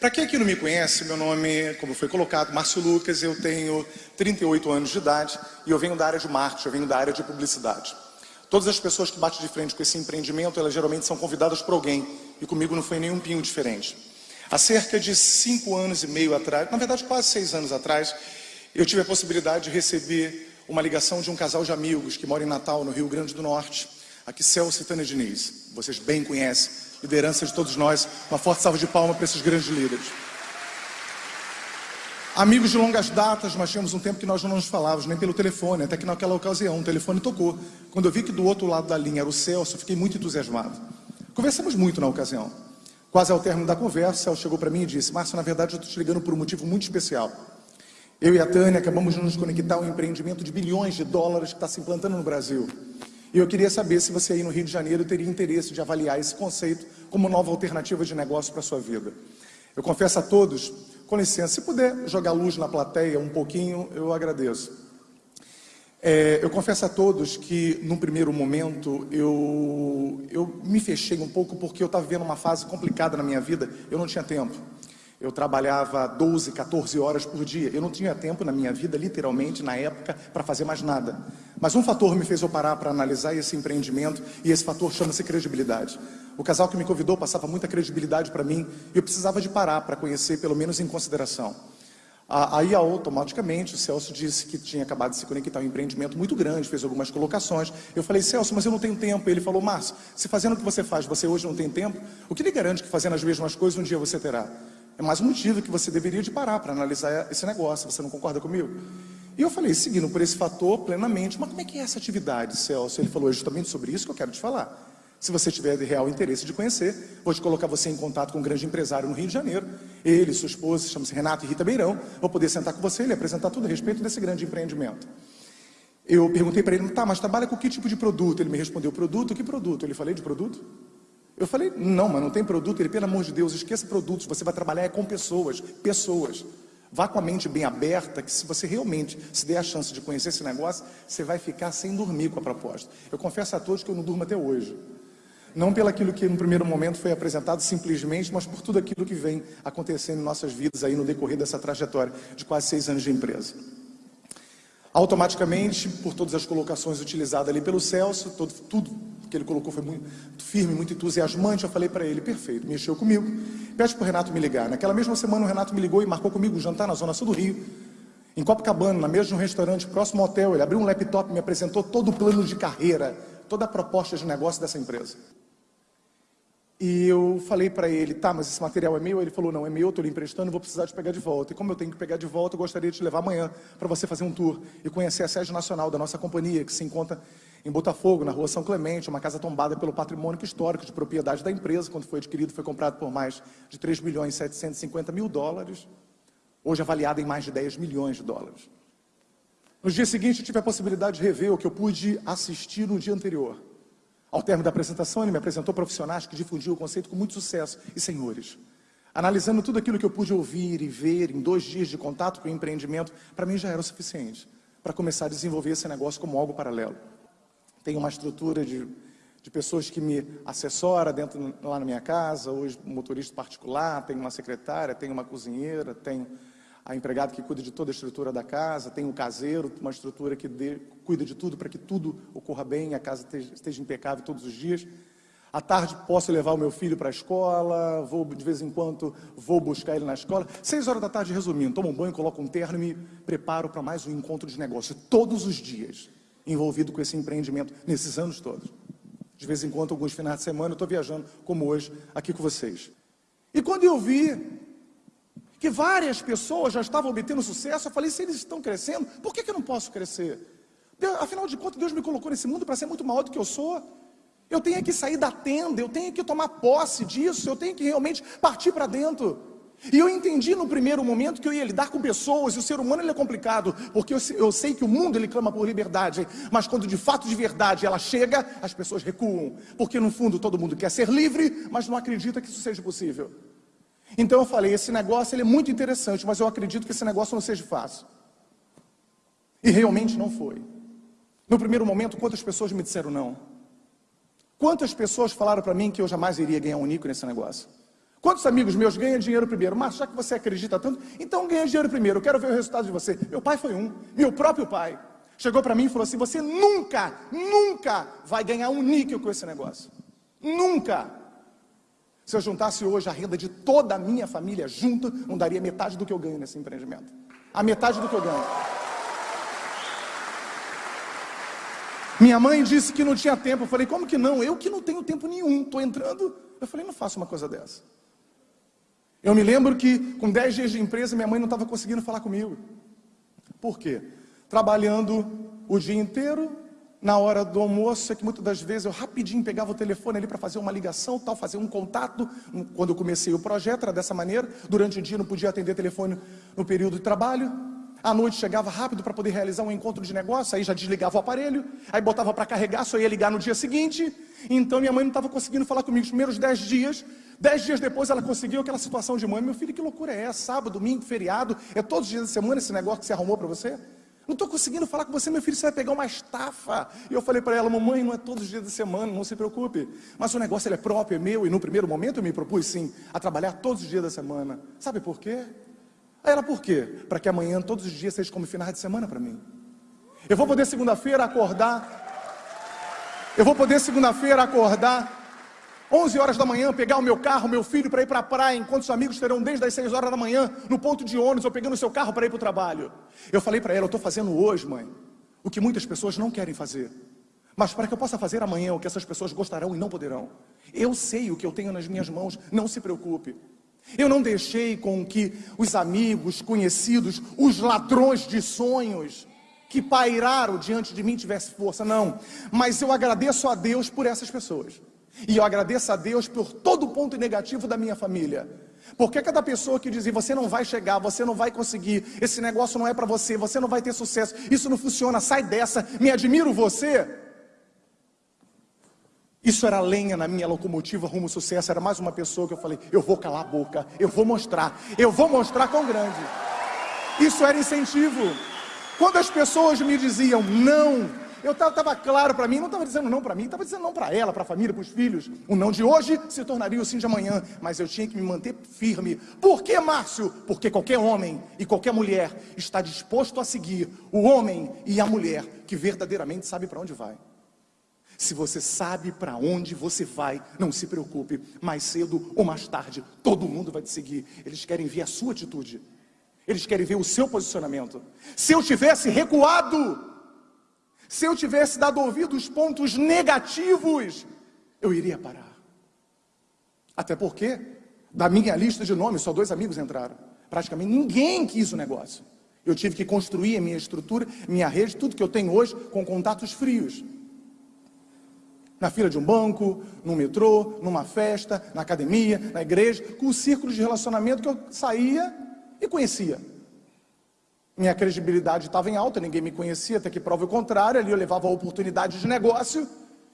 Para quem aqui não me conhece, meu nome, como foi colocado, Márcio Lucas, eu tenho 38 anos de idade e eu venho da área de marketing, eu venho da área de publicidade. Todas as pessoas que batem de frente com esse empreendimento, elas geralmente são convidadas por alguém e comigo não foi nenhum pinho diferente. Há cerca de cinco anos e meio atrás, na verdade quase seis anos atrás, eu tive a possibilidade de receber uma ligação de um casal de amigos que mora em Natal, no Rio Grande do Norte, aqui Celso e Tânia Diniz. Vocês bem conhecem liderança de todos nós. Uma forte salva de palmas para esses grandes líderes. Amigos de longas datas, mas tínhamos um tempo que nós não nos falávamos, nem pelo telefone, até que naquela ocasião o telefone tocou. Quando eu vi que do outro lado da linha era o Celso, fiquei muito entusiasmado. Conversamos muito na ocasião. Quase ao término da conversa, o Celso chegou para mim e disse, Márcio, na verdade eu estou te ligando por um motivo muito especial. Eu e a Tânia acabamos de nos conectar a um empreendimento de bilhões de dólares que está se implantando no Brasil. E eu queria saber se você aí no Rio de Janeiro teria interesse de avaliar esse conceito como nova alternativa de negócio para a sua vida. Eu confesso a todos, com licença, se puder jogar luz na plateia um pouquinho, eu agradeço. É, eu confesso a todos que, num primeiro momento, eu, eu me fechei um pouco porque eu estava vivendo uma fase complicada na minha vida, eu não tinha tempo. Eu trabalhava 12, 14 horas por dia. Eu não tinha tempo na minha vida, literalmente, na época, para fazer mais nada. Mas um fator me fez eu parar para analisar esse empreendimento, e esse fator chama-se credibilidade. O casal que me convidou passava muita credibilidade para mim, e eu precisava de parar para conhecer, pelo menos em consideração. Aí, automaticamente, o Celso disse que tinha acabado de se conectar a um empreendimento muito grande, fez algumas colocações. Eu falei, Celso, mas eu não tenho tempo. Ele falou, Márcio, se fazendo o que você faz, você hoje não tem tempo, o que lhe garante que fazendo as mesmas coisas, um dia você terá? É mais um motivo que você deveria de parar para analisar esse negócio. Você não concorda comigo? E eu falei, seguindo por esse fator plenamente, mas como é que é essa atividade, Celso? Ele falou, é justamente sobre isso que eu quero te falar. Se você tiver de real interesse de conhecer, vou te colocar você em contato com um grande empresário no Rio de Janeiro. Ele, sua esposa, chama-se Renato e Rita Beirão. Vou poder sentar com você e apresentar tudo a respeito desse grande empreendimento. Eu perguntei para ele, tá, mas trabalha com que tipo de produto? Ele me respondeu, produto? Que produto? Ele falei de produto? Eu falei, não, mas não tem produto. Ele, pelo amor de Deus, esqueça produtos, você vai trabalhar é com pessoas, pessoas. Vá com a mente bem aberta, que se você realmente se der a chance de conhecer esse negócio, você vai ficar sem dormir com a proposta. Eu confesso a todos que eu não durmo até hoje. Não pelo aquilo que no primeiro momento foi apresentado simplesmente, mas por tudo aquilo que vem acontecendo em nossas vidas aí no decorrer dessa trajetória de quase seis anos de empresa. Automaticamente, por todas as colocações utilizadas ali pelo Celso, todo, tudo que ele colocou foi muito firme, muito entusiasmante. Eu falei para ele, perfeito, mexeu comigo. Pede para o Renato me ligar. Naquela mesma semana o Renato me ligou e marcou comigo um jantar na Zona Sul do Rio. Em Copacabana, na mesa de um restaurante próximo ao hotel, ele abriu um laptop me apresentou todo o plano de carreira, toda a proposta de negócio dessa empresa. E eu falei para ele, tá, mas esse material é meu? Ele falou, não, é meu, estou lhe emprestando, vou precisar de pegar de volta. E como eu tenho que pegar de volta, eu gostaria de te levar amanhã para você fazer um tour e conhecer a sede nacional da nossa companhia, que se encontra em Botafogo, na rua São Clemente, uma casa tombada pelo patrimônio histórico de propriedade da empresa, quando foi adquirido, foi comprado por mais de 3 milhões e 750 mil dólares, hoje avaliado em mais de 10 milhões de dólares. No dia seguinte, eu tive a possibilidade de rever o que eu pude assistir no dia anterior. Ao término da apresentação, ele me apresentou profissionais que difundiam o conceito com muito sucesso. E, senhores, analisando tudo aquilo que eu pude ouvir e ver em dois dias de contato com o empreendimento, para mim já era o suficiente para começar a desenvolver esse negócio como algo paralelo. Tenho uma estrutura de, de pessoas que me assessora dentro lá na minha casa, hoje motorista particular, tenho uma secretária, tenho uma cozinheira, tenho a empregada que cuida de toda a estrutura da casa, tem o caseiro, uma estrutura que dê, cuida de tudo para que tudo ocorra bem, a casa esteja, esteja impecável todos os dias. À tarde posso levar o meu filho para a escola, vou de vez em quando vou buscar ele na escola. Seis horas da tarde, resumindo, tomo um banho, coloco um terno e me preparo para mais um encontro de negócio, todos os dias, envolvido com esse empreendimento, nesses anos todos. De vez em quando, alguns finais de semana, eu estou viajando, como hoje, aqui com vocês. E quando eu vi que várias pessoas já estavam obtendo sucesso. Eu falei, se eles estão crescendo, por que, que eu não posso crescer? Afinal de contas, Deus me colocou nesse mundo para ser muito maior do que eu sou. Eu tenho que sair da tenda, eu tenho que tomar posse disso, eu tenho que realmente partir para dentro. E eu entendi no primeiro momento que eu ia lidar com pessoas, e o ser humano ele é complicado, porque eu, eu sei que o mundo ele clama por liberdade, mas quando de fato de verdade ela chega, as pessoas recuam, porque no fundo todo mundo quer ser livre, mas não acredita que isso seja possível. Então eu falei, esse negócio ele é muito interessante, mas eu acredito que esse negócio não seja fácil. E realmente não foi. No primeiro momento, quantas pessoas me disseram não? Quantas pessoas falaram para mim que eu jamais iria ganhar um nico nesse negócio? Quantos amigos meus ganham dinheiro primeiro? Mas já que você acredita tanto, então ganha dinheiro primeiro. Eu quero ver o resultado de você. Meu pai foi um, meu próprio pai. Chegou para mim e falou assim: Você nunca, nunca vai ganhar um níquel com esse negócio. Nunca. Se eu juntasse hoje a renda de toda a minha família junto, não daria metade do que eu ganho nesse empreendimento. A metade do que eu ganho. Minha mãe disse que não tinha tempo. Eu falei, como que não? Eu que não tenho tempo nenhum. Estou entrando. Eu falei, não faço uma coisa dessa. Eu me lembro que com 10 dias de empresa, minha mãe não estava conseguindo falar comigo. Por quê? Trabalhando o dia inteiro, na hora do almoço, é que muitas das vezes eu rapidinho pegava o telefone ali para fazer uma ligação, tal, fazer um contato. Quando eu comecei o projeto era dessa maneira. Durante o dia não podia atender telefone no período de trabalho. À noite chegava rápido para poder realizar um encontro de negócio, aí já desligava o aparelho, aí botava para carregar, só ia ligar no dia seguinte. Então minha mãe não estava conseguindo falar comigo os primeiros dez dias. Dez dias depois ela conseguiu aquela situação de mãe. Meu filho, que loucura é essa? Sábado, domingo, feriado, é todos os dias da semana esse negócio que você arrumou para você? Não estou conseguindo falar com você, meu filho, você vai pegar uma estafa. E eu falei para ela, mamãe, não é todos os dias da semana, não se preocupe. Mas o negócio ele é próprio, é meu, e no primeiro momento eu me propus sim a trabalhar todos os dias da semana. Sabe por quê? Aí ela, por quê? Para que amanhã, todos os dias, seja como finais de semana para mim. Eu vou poder segunda-feira acordar. Eu vou poder segunda-feira acordar 11 horas da manhã, pegar o meu carro, meu filho, para ir para a praia, enquanto os amigos terão desde as 6 horas da manhã, no ponto de ônibus, ou pegando o seu carro para ir para o trabalho. Eu falei para ela, eu estou fazendo hoje, mãe, o que muitas pessoas não querem fazer. Mas para que eu possa fazer amanhã o que essas pessoas gostarão e não poderão. Eu sei o que eu tenho nas minhas mãos, não se preocupe. Eu não deixei com que os amigos, conhecidos, os ladrões de sonhos que pairaram diante de mim tivessem força, não. Mas eu agradeço a Deus por essas pessoas. E eu agradeço a Deus por todo o ponto negativo da minha família. Porque cada pessoa que dizia, você não vai chegar, você não vai conseguir, esse negócio não é para você, você não vai ter sucesso, isso não funciona, sai dessa, me admiro você. Isso era lenha na minha locomotiva rumo ao sucesso. Era mais uma pessoa que eu falei: eu vou calar a boca, eu vou mostrar, eu vou mostrar quão grande. Isso era incentivo. Quando as pessoas me diziam não, eu estava claro para mim, não estava dizendo não para mim, estava dizendo não para ela, para a família, para os filhos. O não de hoje se tornaria o sim de amanhã, mas eu tinha que me manter firme. Por que, Márcio? Porque qualquer homem e qualquer mulher está disposto a seguir o homem e a mulher que verdadeiramente sabe para onde vai. Se você sabe para onde você vai, não se preocupe, mais cedo ou mais tarde, todo mundo vai te seguir. Eles querem ver a sua atitude, eles querem ver o seu posicionamento. Se eu tivesse recuado, se eu tivesse dado ouvido aos pontos negativos, eu iria parar. Até porque, da minha lista de nomes, só dois amigos entraram. Praticamente ninguém quis o negócio. Eu tive que construir a minha estrutura, minha rede, tudo que eu tenho hoje com contatos frios na fila de um banco, no metrô, numa festa, na academia, na igreja, com o círculo de relacionamento que eu saía e conhecia. Minha credibilidade estava em alta, ninguém me conhecia, até que prova o contrário, ali eu levava a oportunidade de negócio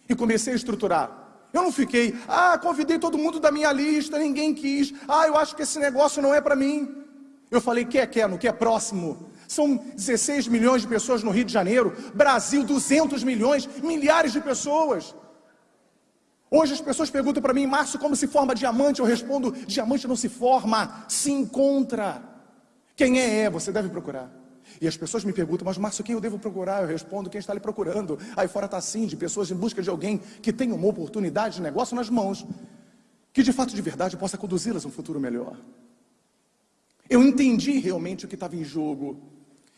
e comecei a estruturar. Eu não fiquei, ah, convidei todo mundo da minha lista, ninguém quis, ah, eu acho que esse negócio não é para mim. Eu falei, quer, quer, no que é próximo. São 16 milhões de pessoas no Rio de Janeiro, Brasil 200 milhões, milhares de pessoas. Hoje as pessoas perguntam para mim, Márcio, como se forma diamante? Eu respondo, diamante não se forma, se encontra. Quem é, é, você deve procurar. E as pessoas me perguntam, mas Márcio, quem eu devo procurar? Eu respondo, quem está ali procurando. Aí fora está assim, de pessoas em busca de alguém que tenha uma oportunidade de negócio nas mãos, que de fato, de verdade, possa conduzi-las a um futuro melhor. Eu entendi realmente o que estava em jogo,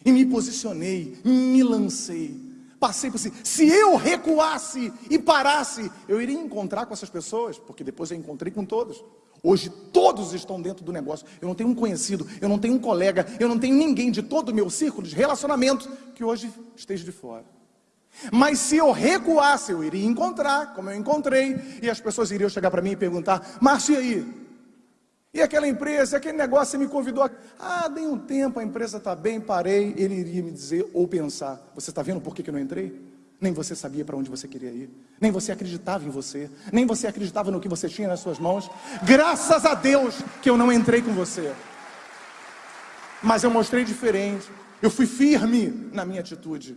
e me posicionei, me lancei. Passei por assim. Se eu recuasse e parasse, eu iria encontrar com essas pessoas, porque depois eu encontrei com todos. Hoje todos estão dentro do negócio. Eu não tenho um conhecido, eu não tenho um colega, eu não tenho ninguém de todo o meu círculo de relacionamento que hoje esteja de fora. Mas se eu recuasse, eu iria encontrar, como eu encontrei, e as pessoas iriam chegar para mim e perguntar: Márcio, e aí? E aquela empresa, aquele negócio, você me convidou. Ah, dei um tempo, a empresa está bem, parei. Ele iria me dizer ou pensar: Você está vendo por que, que eu não entrei? Nem você sabia para onde você queria ir, nem você acreditava em você, nem você acreditava no que você tinha nas suas mãos. Graças a Deus que eu não entrei com você. Mas eu mostrei diferente, eu fui firme na minha atitude.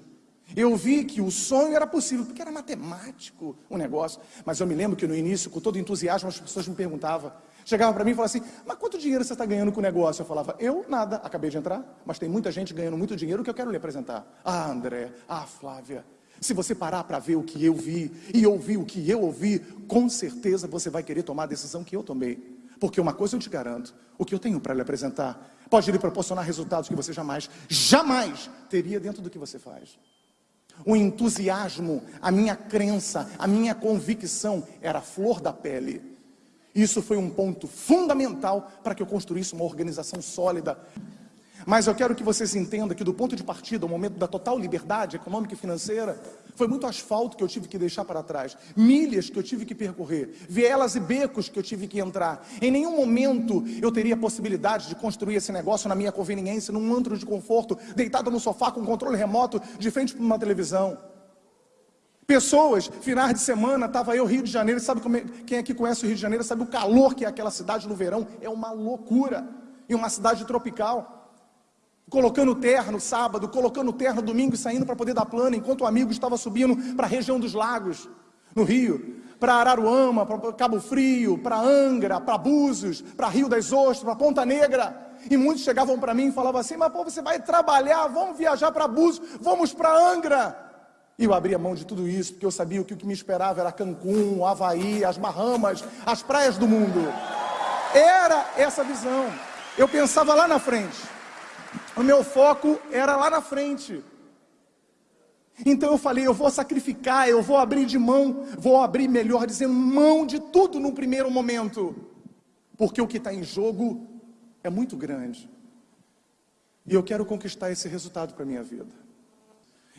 Eu vi que o sonho era possível, porque era matemático o negócio. Mas eu me lembro que no início, com todo entusiasmo, as pessoas me perguntavam: Chegava para mim e falava assim: Mas quanto dinheiro você está ganhando com o negócio? Eu falava: Eu nada, acabei de entrar, mas tem muita gente ganhando muito dinheiro que eu quero lhe apresentar. Ah, André, ah, Flávia. Se você parar para ver o que eu vi e ouvir o que eu ouvi, com certeza você vai querer tomar a decisão que eu tomei. Porque uma coisa eu te garanto: o que eu tenho para lhe apresentar pode lhe proporcionar resultados que você jamais, jamais teria dentro do que você faz. O entusiasmo, a minha crença, a minha convicção era a flor da pele. Isso foi um ponto fundamental para que eu construísse uma organização sólida. Mas eu quero que vocês entendam que do ponto de partida, o momento da total liberdade econômica e financeira, foi muito asfalto que eu tive que deixar para trás, milhas que eu tive que percorrer, vielas e becos que eu tive que entrar. Em nenhum momento eu teria possibilidade de construir esse negócio na minha conveniência, num antro de conforto, deitado no sofá com controle remoto, de frente para uma televisão. Pessoas, finais de semana, estava eu, Rio de Janeiro, sabe como é, quem aqui conhece o Rio de Janeiro, sabe o calor que é aquela cidade no verão? É uma loucura. E uma cidade tropical. Colocando terno sábado, colocando terno domingo e saindo para poder dar plano, enquanto o amigo estava subindo para a região dos lagos, no Rio, para Araruama, para Cabo Frio, para Angra, para Búzios, para Rio das Ostras, para Ponta Negra. E muitos chegavam para mim e falavam assim: Mas pô, você vai trabalhar, vamos viajar para Búzios, vamos para Angra. E eu abri a mão de tudo isso, porque eu sabia que o que me esperava era Cancún, Havaí, as Bahamas, as praias do mundo. Era essa visão. Eu pensava lá na frente. O meu foco era lá na frente. Então eu falei, eu vou sacrificar, eu vou abrir de mão, vou abrir, melhor dizendo, mão de tudo no primeiro momento. Porque o que está em jogo é muito grande. E eu quero conquistar esse resultado para a minha vida.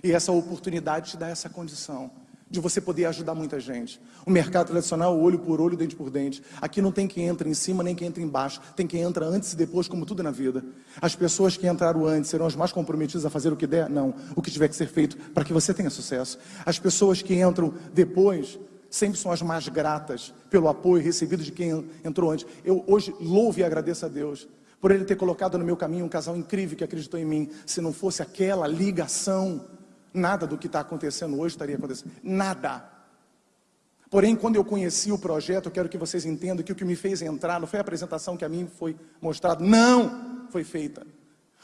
E essa oportunidade te dá essa condição de você poder ajudar muita gente. O mercado tradicional, olho por olho, dente por dente. Aqui não tem quem entra em cima nem quem entra embaixo. Tem quem entra antes e depois, como tudo na vida. As pessoas que entraram antes serão as mais comprometidas a fazer o que der? Não. O que tiver que ser feito para que você tenha sucesso. As pessoas que entram depois sempre são as mais gratas pelo apoio recebido de quem entrou antes. Eu hoje louvo e agradeço a Deus por Ele ter colocado no meu caminho um casal incrível que acreditou em mim. Se não fosse aquela ligação Nada do que está acontecendo hoje estaria acontecendo. Nada. Porém, quando eu conheci o projeto, eu quero que vocês entendam que o que me fez entrar não foi a apresentação que a mim foi mostrada, não foi feita.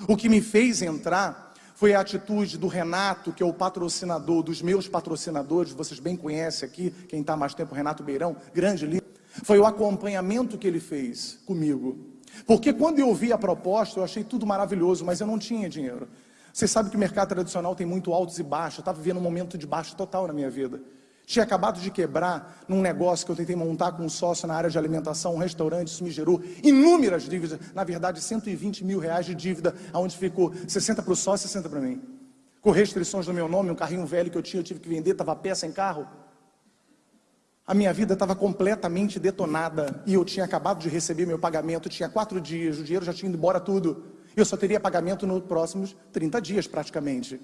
O que me fez entrar foi a atitude do Renato, que é o patrocinador dos meus patrocinadores, vocês bem conhecem aqui, quem está mais tempo, Renato Beirão, grande líder. Foi o acompanhamento que ele fez comigo. Porque quando eu vi a proposta, eu achei tudo maravilhoso, mas eu não tinha dinheiro. Você sabe que o mercado tradicional tem muito altos e baixos. Eu estava vivendo um momento de baixo total na minha vida. Tinha acabado de quebrar num negócio que eu tentei montar com um sócio na área de alimentação, um restaurante, isso me gerou inúmeras dívidas, na verdade 120 mil reais de dívida, onde ficou 60 para o sócio e 60 para mim. Com restrições no meu nome, um carrinho velho que eu tinha, eu tive que vender, estava peça em carro. A minha vida estava completamente detonada e eu tinha acabado de receber meu pagamento, tinha quatro dias, o dinheiro já tinha ido embora tudo. Eu só teria pagamento nos próximos 30 dias, praticamente.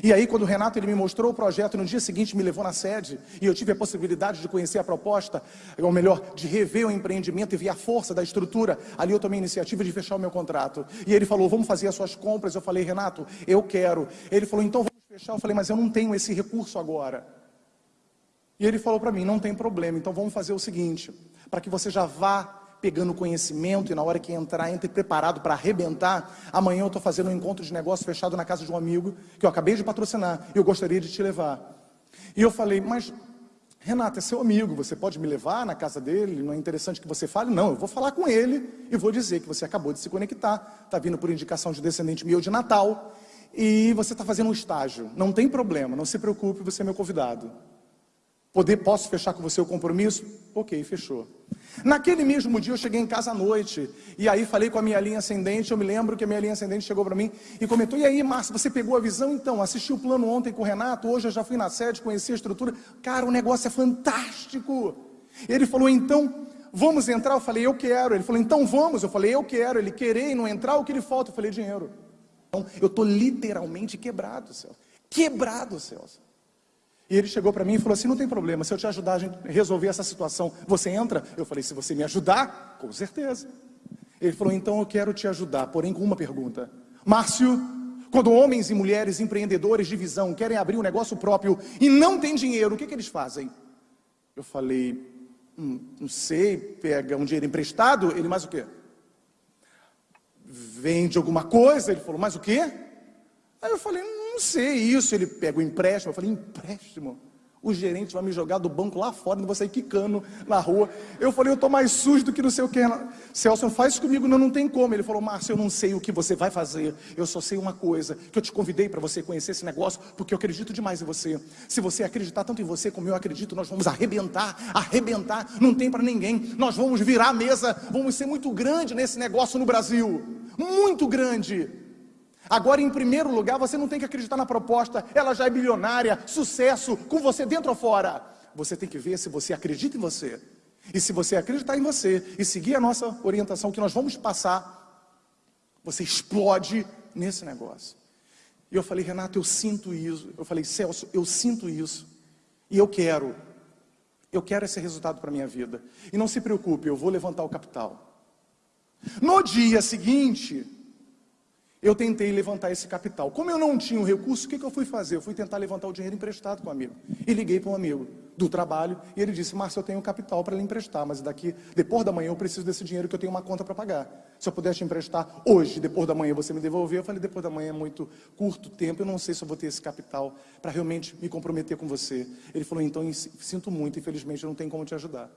E aí, quando o Renato ele me mostrou o projeto, no dia seguinte me levou na sede, e eu tive a possibilidade de conhecer a proposta, ou melhor, de rever o empreendimento e ver a força da estrutura, ali eu tomei a iniciativa de fechar o meu contrato. E ele falou, vamos fazer as suas compras. Eu falei, Renato, eu quero. Ele falou, então vamos fechar. Eu falei, mas eu não tenho esse recurso agora. E ele falou para mim, não tem problema, então vamos fazer o seguinte, para que você já vá pegando conhecimento e na hora que entrar, entre preparado para arrebentar. Amanhã eu estou fazendo um encontro de negócio fechado na casa de um amigo que eu acabei de patrocinar e eu gostaria de te levar. E eu falei, mas Renata, é seu amigo, você pode me levar na casa dele? Não é interessante que você fale? Não, eu vou falar com ele e vou dizer que você acabou de se conectar, está vindo por indicação de descendente meu de Natal e você está fazendo um estágio. Não tem problema, não se preocupe, você é meu convidado. Poder, posso fechar com você o compromisso? Ok, fechou. Naquele mesmo dia eu cheguei em casa à noite e aí falei com a minha linha ascendente. Eu me lembro que a minha linha ascendente chegou para mim e comentou: E aí, Márcio, você pegou a visão? Então, assisti o plano ontem com o Renato. Hoje eu já fui na sede, conheci a estrutura. Cara, o negócio é fantástico. Ele falou: Então, vamos entrar? Eu falei: Eu quero. Ele falou: Então vamos. Eu falei: Eu quero. Ele querer e não entrar, o que lhe falta? Eu falei: Dinheiro. Então, eu estou literalmente quebrado, Celso. Quebrado, Celso. E ele chegou para mim e falou assim: não tem problema, se eu te ajudar a resolver essa situação, você entra? Eu falei: se você me ajudar, com certeza. Ele falou: então eu quero te ajudar, porém com uma pergunta. Márcio, quando homens e mulheres empreendedores de visão querem abrir um negócio próprio e não têm dinheiro, o que, que eles fazem? Eu falei: Hum, não sei, pega um dinheiro emprestado, ele mais o quê? Vende alguma coisa, ele falou, mais o quê? Aí eu falei, não sei isso, ele pega o empréstimo, eu falei, empréstimo? o gerente vai me jogar do banco lá fora, não vou sair quicando na rua. Eu falei, eu estou mais sujo do que não sei o que. Celso, faz comigo, não, não tem como. Ele falou, Márcio, eu não sei o que você vai fazer, eu só sei uma coisa, que eu te convidei para você conhecer esse negócio, porque eu acredito demais em você. Se você acreditar tanto em você como eu acredito, nós vamos arrebentar, arrebentar, não tem para ninguém. Nós vamos virar a mesa, vamos ser muito grande nesse negócio no Brasil. Muito grande. Agora, em primeiro lugar, você não tem que acreditar na proposta, ela já é bilionária, sucesso, com você dentro ou fora. Você tem que ver se você acredita em você. E se você acreditar em você e seguir a nossa orientação que nós vamos passar, você explode nesse negócio. E eu falei, Renato, eu sinto isso. Eu falei, Celso, eu sinto isso. E eu quero. Eu quero esse resultado para a minha vida. E não se preocupe, eu vou levantar o capital. No dia seguinte, eu tentei levantar esse capital. Como eu não tinha o recurso, o que, que eu fui fazer? Eu fui tentar levantar o dinheiro emprestado com um amigo. E liguei para um amigo do trabalho e ele disse, Márcio, eu tenho capital para lhe emprestar, mas daqui, depois da manhã eu preciso desse dinheiro que eu tenho uma conta para pagar. Se eu pudesse te emprestar hoje, depois da manhã você me devolver, eu falei, depois da manhã é muito curto tempo, eu não sei se eu vou ter esse capital para realmente me comprometer com você. Ele falou, então sinto muito, infelizmente eu não tenho como te ajudar.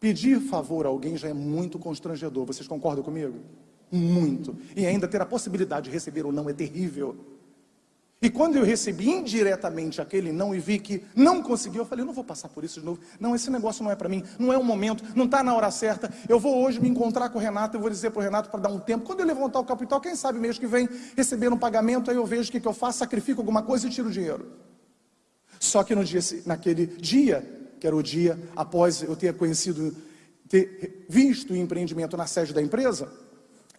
Pedir favor a alguém já é muito constrangedor, vocês concordam comigo? Muito. E ainda ter a possibilidade de receber ou não é terrível. E quando eu recebi indiretamente aquele não e vi que não conseguiu, eu falei, eu não vou passar por isso de novo. Não, esse negócio não é para mim, não é o momento, não está na hora certa. Eu vou hoje me encontrar com o Renato, eu vou dizer para o Renato para dar um tempo. Quando eu levantar o capital, quem sabe mês que vem, receber um pagamento, aí eu vejo o que, que eu faço, sacrifico alguma coisa e tiro o dinheiro. Só que no dia, naquele dia, que era o dia após eu ter conhecido, ter visto o empreendimento na sede da empresa,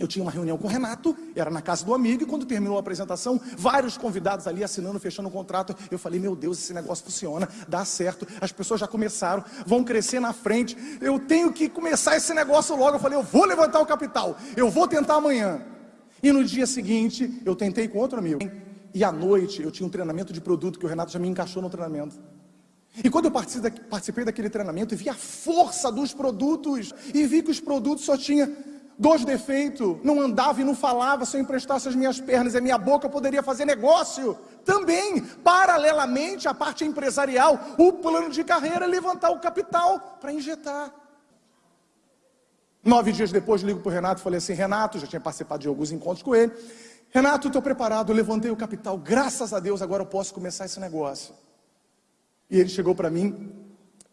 eu tinha uma reunião com o Renato, era na casa do amigo, e quando terminou a apresentação, vários convidados ali assinando, fechando o contrato. Eu falei, meu Deus, esse negócio funciona, dá certo, as pessoas já começaram, vão crescer na frente, eu tenho que começar esse negócio logo. Eu falei, eu vou levantar o capital, eu vou tentar amanhã. E no dia seguinte, eu tentei com outro amigo. E à noite, eu tinha um treinamento de produto que o Renato já me encaixou no treinamento. E quando eu participei daquele treinamento vi a força dos produtos, e vi que os produtos só tinham dois defeitos, não andava e não falava, se eu emprestasse as minhas pernas e a minha boca, eu poderia fazer negócio. Também, paralelamente à parte empresarial, o plano de carreira é levantar o capital para injetar. Nove dias depois, ligo para o Renato e falei assim, Renato, já tinha participado de alguns encontros com ele, Renato, estou preparado, levantei o capital, graças a Deus, agora eu posso começar esse negócio. E ele chegou para mim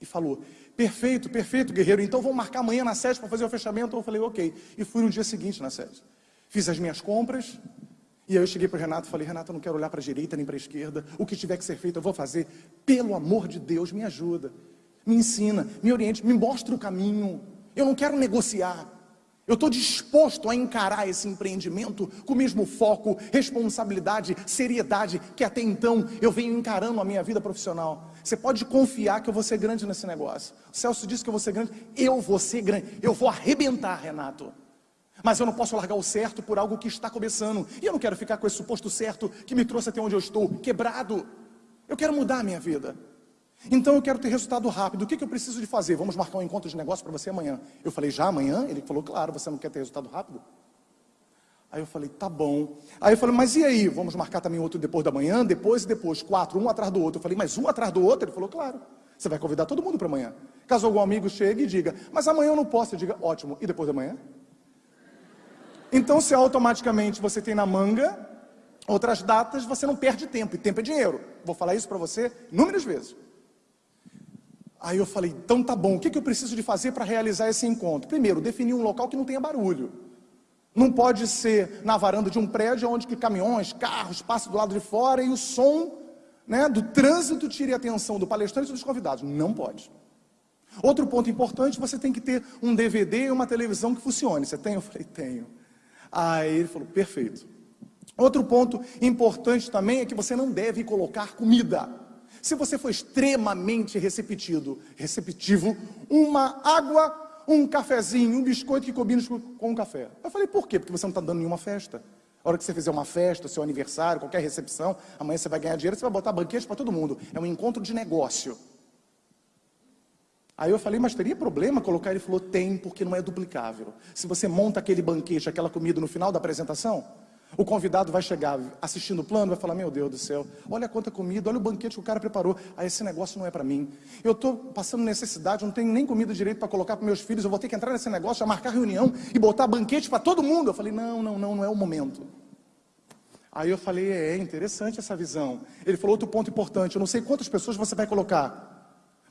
e falou, Perfeito, perfeito, guerreiro. Então vamos marcar amanhã na sede para fazer o fechamento. Eu falei, ok. E fui no dia seguinte na sede. Fiz as minhas compras. E aí eu cheguei para o Renato e falei, Renato, eu não quero olhar para a direita nem para a esquerda. O que tiver que ser feito, eu vou fazer. Pelo amor de Deus, me ajuda. Me ensina, me oriente, me mostre o caminho. Eu não quero negociar. Eu estou disposto a encarar esse empreendimento com o mesmo foco, responsabilidade, seriedade que até então eu venho encarando a minha vida profissional. Você pode confiar que eu vou ser grande nesse negócio. O Celso disse que eu vou ser grande, eu vou ser grande, eu vou arrebentar, Renato. Mas eu não posso largar o certo por algo que está começando. E eu não quero ficar com esse suposto certo que me trouxe até onde eu estou, quebrado. Eu quero mudar a minha vida. Então eu quero ter resultado rápido. O que, que eu preciso de fazer? Vamos marcar um encontro de negócio para você amanhã. Eu falei, já amanhã? Ele falou, claro, você não quer ter resultado rápido? Aí eu falei, tá bom. Aí eu falei, mas e aí? Vamos marcar também outro depois da manhã, depois e depois, quatro, um atrás do outro. Eu falei, mas um atrás do outro? Ele falou, claro. Você vai convidar todo mundo para amanhã. Caso algum amigo chegue e diga, mas amanhã eu não posso, eu diga, ótimo. E depois da manhã? Então, se automaticamente você tem na manga outras datas, você não perde tempo, e tempo é dinheiro. Vou falar isso para você inúmeras vezes. Aí eu falei, então tá bom, o que, que eu preciso de fazer para realizar esse encontro? Primeiro, definir um local que não tenha barulho. Não pode ser na varanda de um prédio onde que caminhões, carros passam do lado de fora e o som né, do trânsito tire a atenção do palestrante e dos convidados. Não pode. Outro ponto importante, você tem que ter um DVD e uma televisão que funcione. Você tem? Eu falei, tenho. Aí ele falou, perfeito. Outro ponto importante também é que você não deve colocar comida. Se você for extremamente receptivo, receptivo, uma água, um cafezinho, um biscoito que combina com um café. Eu falei, por quê? Porque você não está dando nenhuma festa. A hora que você fizer uma festa, seu aniversário, qualquer recepção, amanhã você vai ganhar dinheiro, você vai botar banquete para todo mundo. É um encontro de negócio. Aí eu falei, mas teria problema colocar? Ele falou, tem, porque não é duplicável. Se você monta aquele banquete, aquela comida no final da apresentação, o convidado vai chegar assistindo o plano, vai falar, meu Deus do céu, olha quanta comida, olha o banquete que o cara preparou. Aí esse negócio não é para mim. Eu estou passando necessidade, não tenho nem comida direito para colocar para meus filhos, eu vou ter que entrar nesse negócio, marcar reunião e botar banquete para todo mundo. Eu falei, não, não, não, não é o momento. Aí eu falei, é, é interessante essa visão. Ele falou outro ponto importante, eu não sei quantas pessoas você vai colocar.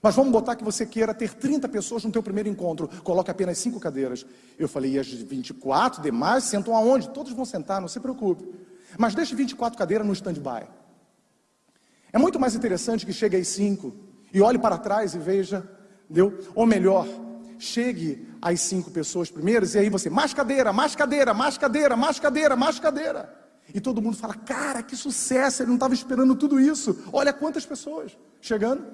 Mas vamos botar que você queira ter 30 pessoas no teu primeiro encontro, coloque apenas 5 cadeiras. Eu falei, e as 24 demais sentam aonde? Todos vão sentar, não se preocupe. Mas deixe 24 cadeiras no stand-by. É muito mais interessante que chegue às 5 e olhe para trás e veja, deu? Ou melhor, chegue às 5 pessoas primeiras e aí você, mais cadeira, mais cadeira, mais cadeira, mais cadeira, mais cadeira. E todo mundo fala, cara, que sucesso, ele não estava esperando tudo isso. Olha quantas pessoas chegando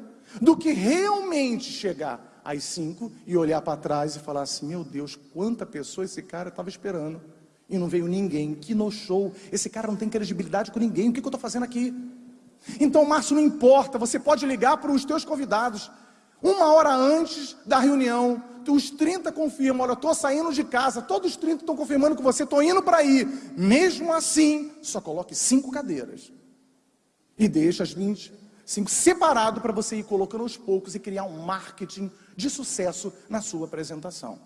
do que realmente chegar às cinco e olhar para trás e falar assim: meu Deus, quanta pessoa esse cara estava esperando e não veio ninguém. Que no show, esse cara não tem credibilidade com ninguém. O que, que eu estou fazendo aqui? Então, Márcio, não importa, você pode ligar para os teus convidados. Uma hora antes da reunião, os 30 confirmam, olha, estou saindo de casa, todos os 30 estão confirmando que você, estou indo para aí. Mesmo assim, só coloque cinco cadeiras. E deixa as 20 cinco separado para você ir colocando aos poucos e criar um marketing de sucesso na sua apresentação.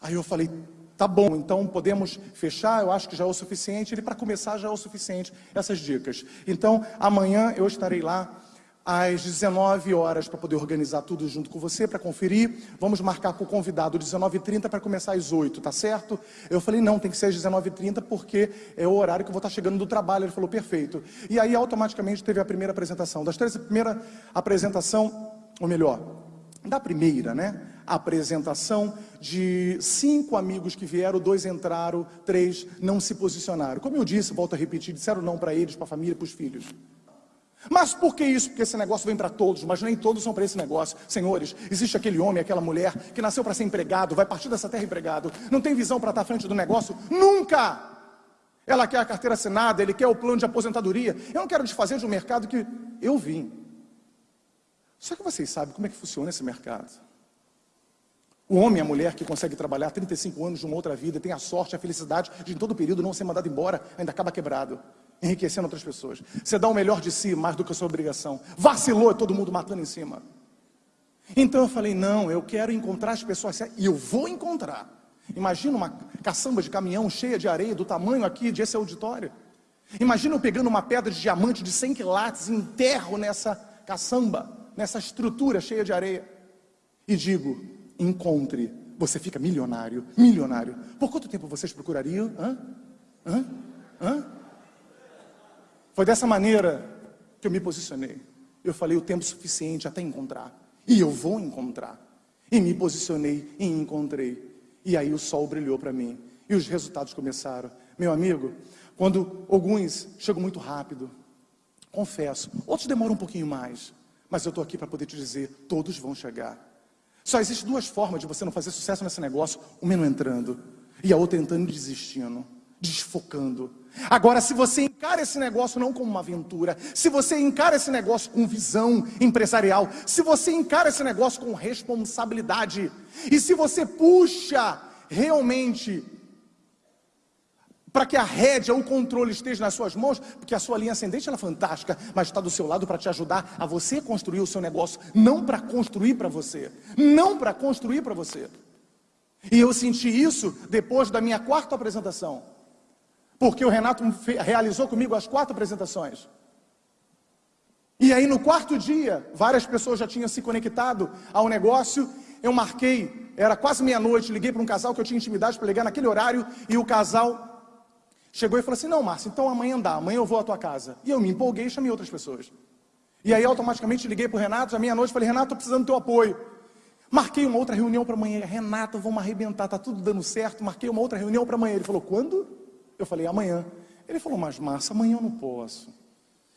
Aí eu falei, tá bom, então podemos fechar, eu acho que já é o suficiente. Ele, para começar, já é o suficiente essas dicas. Então, amanhã eu estarei lá às 19 horas para poder organizar tudo junto com você, para conferir. Vamos marcar com o convidado 19h30 para começar às 8 tá certo? Eu falei, não, tem que ser às 19h30 porque é o horário que eu vou estar chegando do trabalho. Ele falou, perfeito. E aí, automaticamente, teve a primeira apresentação. Das três, a primeira apresentação, ou melhor, da primeira, né? Apresentação de cinco amigos que vieram, dois entraram, três não se posicionaram. Como eu disse, volto a repetir, disseram não para eles, para a família, para os filhos. Mas por que isso? Porque esse negócio vem para todos, mas nem todos são para esse negócio. Senhores, existe aquele homem, aquela mulher que nasceu para ser empregado, vai partir dessa terra empregado, não tem visão para estar à frente do negócio, nunca! Ela quer a carteira assinada, ele quer o plano de aposentadoria. Eu não quero desfazer de um mercado que eu vim. Só que vocês sabem como é que funciona esse mercado. O homem e a mulher que consegue trabalhar 35 anos de uma outra vida, tem a sorte, a felicidade de em todo período não ser mandado embora, ainda acaba quebrado enriquecendo outras pessoas. Você dá o melhor de si mais do que a sua obrigação. Vacilou, é todo mundo matando em cima. Então eu falei: não, eu quero encontrar as pessoas e eu vou encontrar. Imagina uma caçamba de caminhão cheia de areia, do tamanho aqui de esse auditório. Imagina eu pegando uma pedra de diamante de 100 quilates, enterro nessa caçamba, nessa estrutura cheia de areia. E digo: encontre, você fica milionário, milionário. Por quanto tempo vocês procurariam? Hã? Hã? Hã? Foi dessa maneira que eu me posicionei. Eu falei o tempo suficiente até encontrar. E eu vou encontrar. E me posicionei e encontrei. E aí o sol brilhou para mim. E os resultados começaram. Meu amigo, quando alguns chegam muito rápido, confesso, outros demoram um pouquinho mais. Mas eu estou aqui para poder te dizer, todos vão chegar. Só existe duas formas de você não fazer sucesso nesse negócio. Uma não entrando e a outra entrando e desistindo desfocando. Agora, se você encara esse negócio não como uma aventura, se você encara esse negócio com visão empresarial, se você encara esse negócio com responsabilidade, e se você puxa realmente para que a rédea, o controle esteja nas suas mãos, porque a sua linha ascendente é fantástica, mas está do seu lado para te ajudar a você construir o seu negócio, não para construir para você, não para construir para você. E eu senti isso depois da minha quarta apresentação. Porque o Renato realizou comigo as quatro apresentações. E aí no quarto dia, várias pessoas já tinham se conectado ao negócio. Eu marquei, era quase meia-noite, liguei para um casal que eu tinha intimidade para ligar naquele horário, e o casal chegou e falou assim: Não, Márcio, então amanhã dá, amanhã eu vou à tua casa. E eu me empolguei e chamei outras pessoas. E aí automaticamente liguei para o Renato, à meia-noite, falei: Renato, estou precisando do teu apoio. Marquei uma outra reunião para amanhã. Renato, vamos arrebentar, está tudo dando certo. Marquei uma outra reunião para amanhã. Ele falou: Quando? Eu falei, amanhã. Ele falou, mas Márcia, amanhã eu não posso.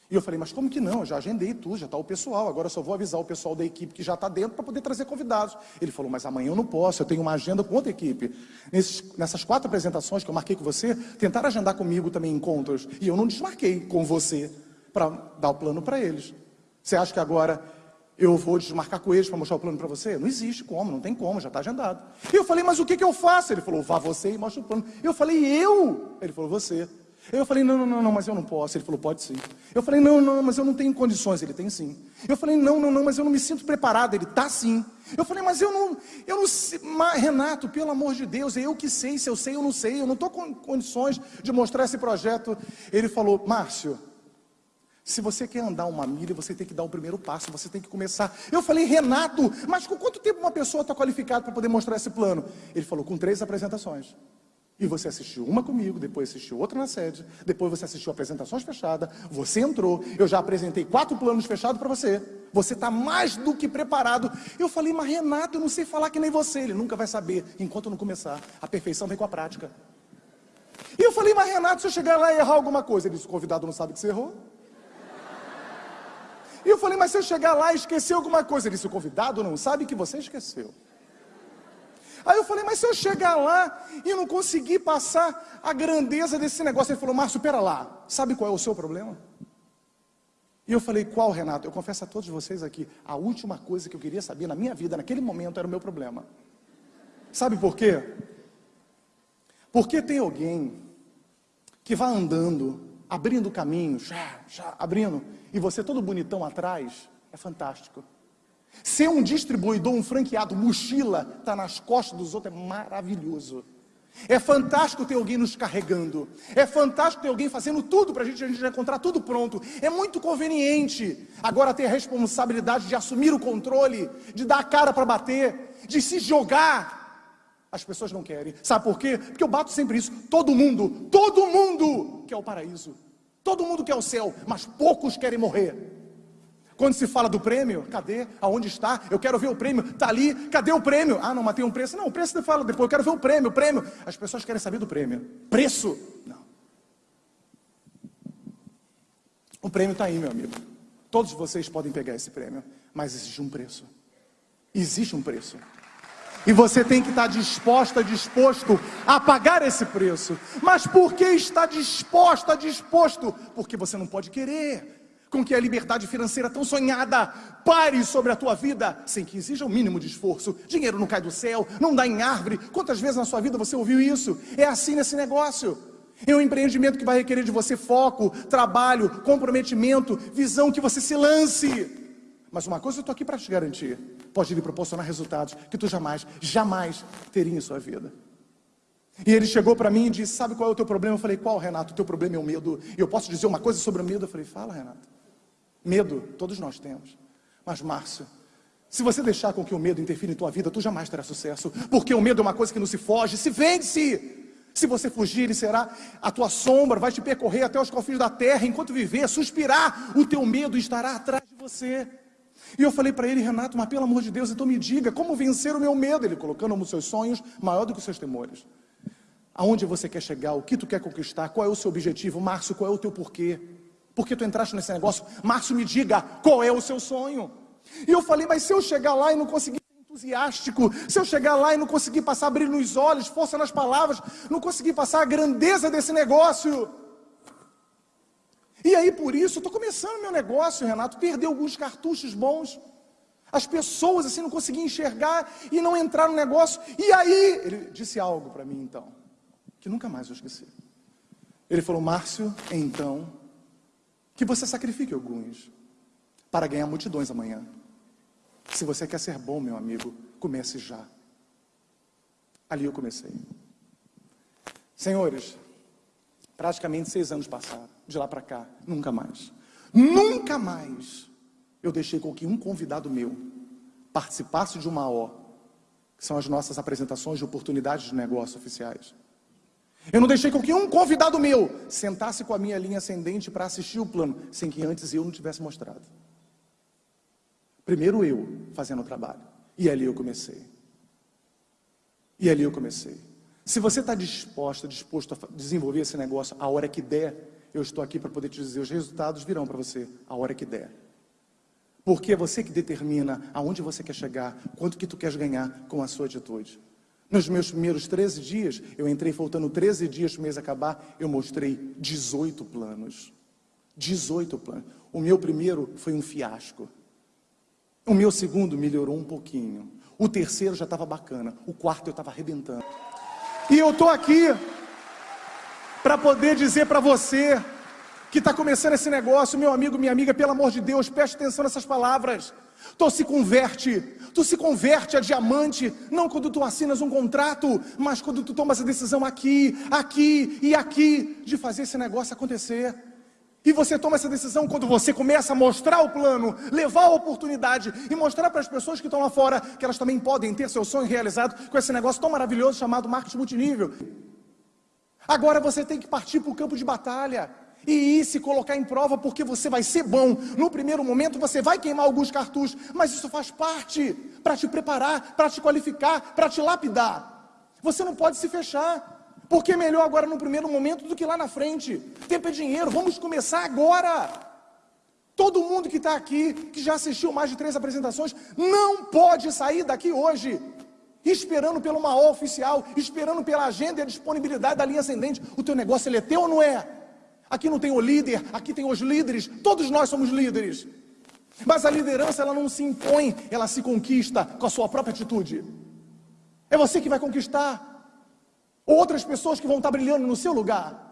E eu falei, mas como que não? Eu já agendei tudo, já está o pessoal, agora eu só vou avisar o pessoal da equipe que já está dentro para poder trazer convidados. Ele falou, mas amanhã eu não posso, eu tenho uma agenda com outra equipe. Nesses, nessas quatro apresentações que eu marquei com você, tentaram agendar comigo também encontros, e eu não desmarquei com você para dar o plano para eles. Você acha que agora eu vou desmarcar com eles para mostrar o plano para você? Não existe como, não tem como, já está agendado. E eu falei, mas o que, que eu faço? Ele falou, vá você e mostra o plano. Eu falei, eu? Ele falou, você. Eu falei, não, não, não, mas eu não posso. Ele falou, pode sim. Eu falei, não, não, mas eu não tenho condições. Ele tem sim. Eu falei, não, não, não, mas eu não me sinto preparado. Ele tá sim. Eu falei, mas eu não, eu não sei, Renato, pelo amor de Deus, é eu que sei, se eu sei, eu não sei, eu não estou com condições de mostrar esse projeto. Ele falou, Márcio, se você quer andar uma milha, você tem que dar o primeiro passo, você tem que começar. Eu falei, Renato, mas com quanto tempo uma pessoa está qualificada para poder mostrar esse plano? Ele falou, com três apresentações. E você assistiu uma comigo, depois assistiu outra na sede, depois você assistiu apresentações fechadas, você entrou, eu já apresentei quatro planos fechados para você. Você está mais do que preparado. Eu falei, mas Renato, eu não sei falar que nem você. Ele nunca vai saber enquanto não começar. A perfeição vem com a prática. E eu falei, mas Renato, se eu chegar lá e errar alguma coisa, ele disse, o convidado não sabe que você errou. E eu falei, mas se eu chegar lá e esquecer alguma coisa, ele disse, o convidado não sabe que você esqueceu. Aí eu falei, mas se eu chegar lá e não conseguir passar a grandeza desse negócio, ele falou, Márcio, pera lá, sabe qual é o seu problema? E eu falei, qual, Renato? Eu confesso a todos vocês aqui, a última coisa que eu queria saber na minha vida, naquele momento, era o meu problema. Sabe por quê? Porque tem alguém que vai andando abrindo caminho, já, já, abrindo, e você todo bonitão atrás, é fantástico. Ser um distribuidor, um franqueado, mochila, está nas costas dos outros, é maravilhoso. É fantástico ter alguém nos carregando. É fantástico ter alguém fazendo tudo para a gente, a gente encontrar tudo pronto. É muito conveniente. Agora ter a responsabilidade de assumir o controle, de dar a cara para bater, de se jogar. As pessoas não querem. Sabe por quê? Porque eu bato sempre isso. Todo mundo, todo mundo quer o paraíso. Todo mundo quer o céu, mas poucos querem morrer. Quando se fala do prêmio, cadê? Aonde está? Eu quero ver o prêmio. Está ali, cadê o prêmio? Ah, não, mas tem um preço. Não, o preço você fala depois. Eu quero ver o prêmio, o prêmio. As pessoas querem saber do prêmio. Preço? Não. O prêmio está aí, meu amigo. Todos vocês podem pegar esse prêmio, mas existe um preço. Existe um preço. E você tem que estar disposta, disposto a pagar esse preço. Mas por que está disposta, disposto? Porque você não pode querer com que a liberdade financeira tão sonhada pare sobre a tua vida, sem que exija o mínimo de esforço. Dinheiro não cai do céu, não dá em árvore. Quantas vezes na sua vida você ouviu isso? É assim nesse negócio. É um empreendimento que vai requerer de você foco, trabalho, comprometimento, visão que você se lance. Mas uma coisa eu estou aqui para te garantir: pode lhe proporcionar resultados que tu jamais, jamais teria em sua vida. E ele chegou para mim e disse: Sabe qual é o teu problema? Eu falei: Qual, Renato? O teu problema é o medo. E eu posso dizer uma coisa sobre o medo? Eu falei: Fala, Renato. Medo, todos nós temos. Mas, Márcio, se você deixar com que o medo interfira em tua vida, tu jamais terás sucesso. Porque o medo é uma coisa que não se foge, se vence. Se você fugir, ele será a tua sombra, vai te percorrer até os confins da terra, enquanto viver, suspirar, o teu medo estará atrás de você. E eu falei para ele, Renato, mas pelo amor de Deus, então me diga como vencer o meu medo. Ele colocando os seus sonhos maior do que os seus temores. Aonde você quer chegar? O que tu quer conquistar? Qual é o seu objetivo? Márcio, qual é o teu porquê? Por que tu entraste nesse negócio? Márcio, me diga qual é o seu sonho. E eu falei, mas se eu chegar lá e não conseguir ser entusiástico, se eu chegar lá e não conseguir passar brilho nos olhos, força nas palavras, não conseguir passar a grandeza desse negócio, e aí, por isso, estou começando meu negócio, Renato, perdi alguns cartuchos bons. As pessoas assim não conseguiam enxergar e não entrar no negócio. E aí, ele disse algo para mim então, que nunca mais eu esqueci. Ele falou: Márcio, então, que você sacrifique alguns para ganhar multidões amanhã. Se você quer ser bom, meu amigo, comece já. Ali eu comecei. Senhores, praticamente seis anos passaram de lá para cá, nunca mais. Nunca mais eu deixei com que um convidado meu participasse de uma O, que são as nossas apresentações de oportunidades de negócio oficiais. Eu não deixei com que um convidado meu sentasse com a minha linha ascendente para assistir o plano, sem que antes eu não tivesse mostrado. Primeiro eu fazendo o trabalho. E ali eu comecei. E ali eu comecei. Se você está disposto, disposto a desenvolver esse negócio a hora que der, eu estou aqui para poder te dizer, os resultados virão para você a hora que der. Porque é você que determina aonde você quer chegar, quanto que tu queres ganhar com a sua atitude. Nos meus primeiros 13 dias, eu entrei faltando 13 dias para o mês acabar, eu mostrei 18 planos. 18 planos. O meu primeiro foi um fiasco. O meu segundo melhorou um pouquinho. O terceiro já estava bacana. O quarto eu estava arrebentando. E eu estou aqui para poder dizer para você que está começando esse negócio, meu amigo, minha amiga, pelo amor de Deus, preste atenção nessas palavras. Tu se converte, tu se converte a diamante, não quando tu assinas um contrato, mas quando tu tomas a decisão aqui, aqui e aqui de fazer esse negócio acontecer. E você toma essa decisão quando você começa a mostrar o plano, levar a oportunidade e mostrar para as pessoas que estão lá fora que elas também podem ter seu sonho realizado com esse negócio tão maravilhoso chamado marketing multinível. Agora você tem que partir para o campo de batalha e ir se colocar em prova, porque você vai ser bom. No primeiro momento você vai queimar alguns cartuchos, mas isso faz parte para te preparar, para te qualificar, para te lapidar. Você não pode se fechar. Porque é melhor agora no primeiro momento do que lá na frente. Tempo é dinheiro, vamos começar agora. Todo mundo que está aqui, que já assistiu mais de três apresentações, não pode sair daqui hoje esperando pelo maior oficial, esperando pela agenda e a disponibilidade da linha ascendente. O teu negócio ele é teu ou não é? Aqui não tem o líder, aqui tem os líderes, todos nós somos líderes. Mas a liderança ela não se impõe, ela se conquista com a sua própria atitude. É você que vai conquistar outras pessoas que vão estar brilhando no seu lugar.